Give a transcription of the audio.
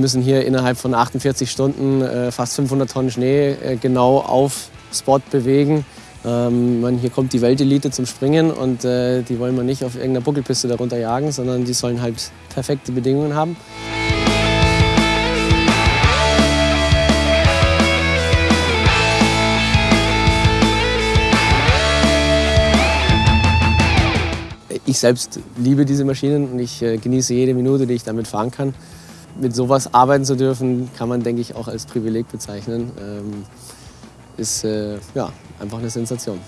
Wir müssen hier innerhalb von 48 Stunden äh, fast 500 Tonnen Schnee äh, genau auf Spot bewegen. Ähm, man, hier kommt die Weltelite zum Springen und äh, die wollen wir nicht auf irgendeiner Buckelpiste darunter jagen, sondern die sollen halt perfekte Bedingungen haben. Ich selbst liebe diese Maschinen und ich äh, genieße jede Minute, die ich damit fahren kann. Mit sowas arbeiten zu dürfen, kann man, denke ich, auch als Privileg bezeichnen. Ähm, ist äh, ja, einfach eine Sensation.